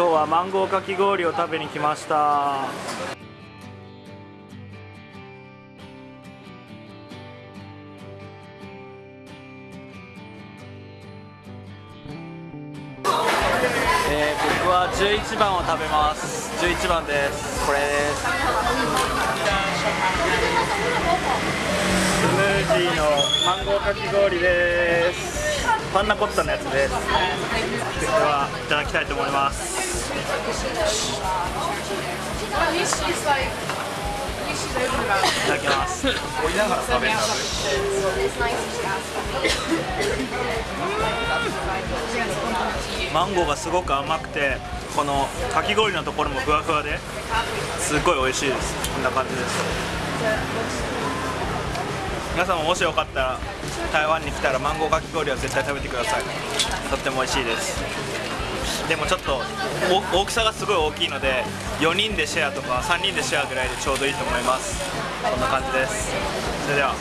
今日はマンゴーかき氷を食べに来ました。えー僕は11番を食べます。11番です。これです。スムージーのマンゴーかき氷です。パンナコッタのやつです。ではいただきたいと思います。いただきます。マンゴーがすごく甘くてこのかき氷のところもふわふわですごい美味しいです。こんな感じです。皆さんももしよかったら台湾に来たらマンゴーかき氷は絶対食べてください。とっても美味しいです。でもちょっと大きさがすごい大きいので4人でシェアとか3人でシェアぐらいでちょうどいいと思います。こんな感じです。それでは。